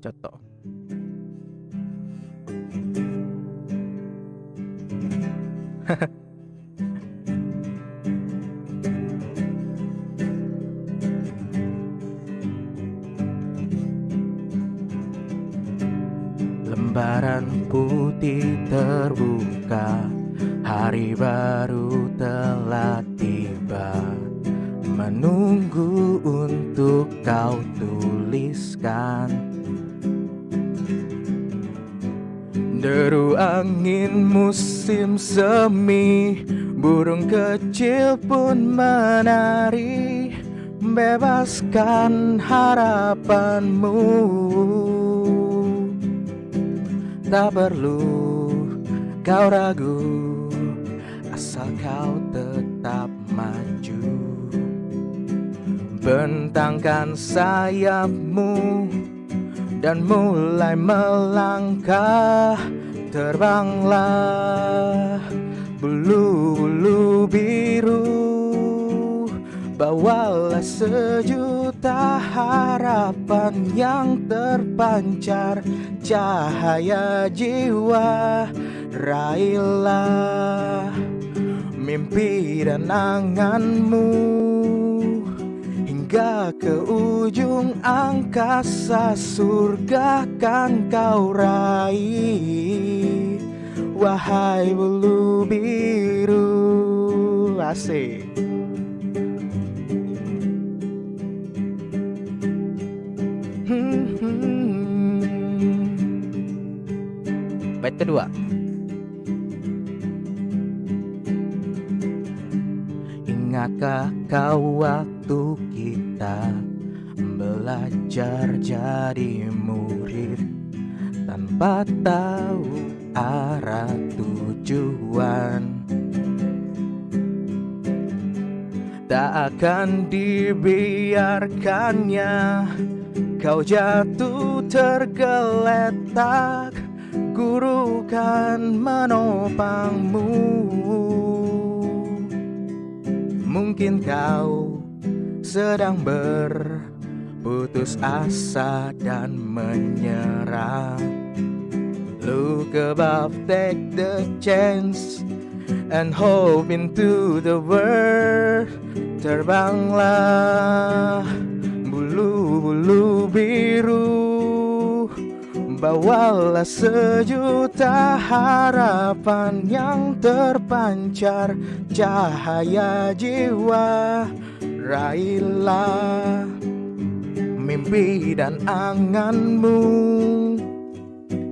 Coto. Lembaran putih terbuka Hari baru telah tiba Menunggu untuk kau tuliskan Deru angin musim semi Burung kecil pun menari. Bebaskan harapanmu. Tak perlu kau ragu Asal kau tetap maju. Bentangkan sayapmu Dan mulai melangkah Terbanglah Bulu-bulu biru. Bawalah sejuta harapan yang terpancar Cahaya jiwa Raihlah mimpi dan anganmu Hingga ke ujung angkasa surga kan kau raih. Wahai bulu biru Asik. Bait kedua Ingatkah kau waktu kita Belajar jadi murid? Tanpa tahu arah tujuan. Tak akan dibiarkannya. Kau jatuh tergeletak. Guru kan menopangmu Mungkin kau sedang berputus asa dan menyerah. Look above, take the chance And hope into the world. Terbanglah bulu-bulu biru Bawalah sejuta harapan yang terpancar Cahaya jiwa. Raihlah mimpi dan anganmu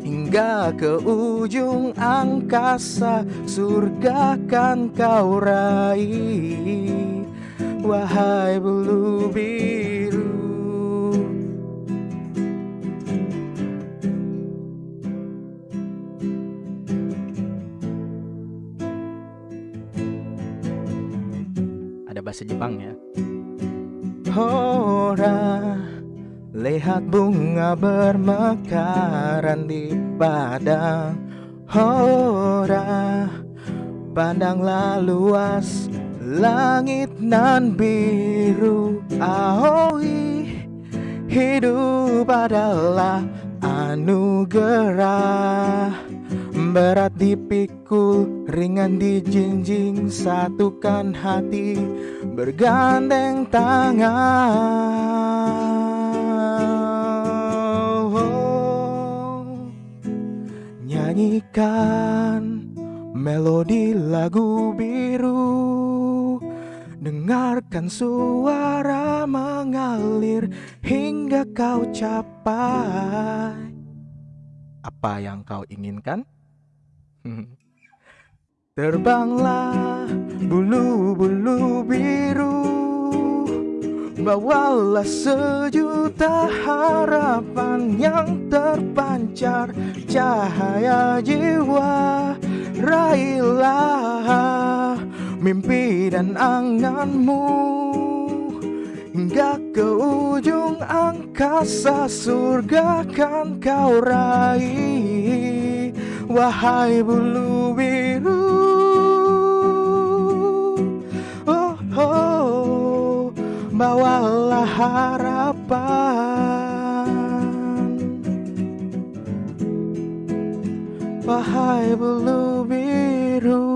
Hingga ke ujung angkasa Surga kan kau raih. Wahai bulu Ada bahasa Jepang ya. Hora Lihat bunga bermekaran di padang. Hora Pandanglah luas langit nan biru. Aoi Hidup adalah anugerah Berat dipikul, ringan dijinjing Satukan hati, bergandeng tangan Nyanyikan melodi lagu biru Dengarkan suara mengalir hingga kau capai Apa yang kau inginkan? Terbanglah bulu-bulu biru Bawalah sejuta harapan yang terpancar Cahaya jiwa. Raihlah mimpi dan anganmu Hingga ke ujung angkasa surga kan kau raih Wahai bulu biru. Oh, oh, Bawalah harapan. Wahai bulu biru.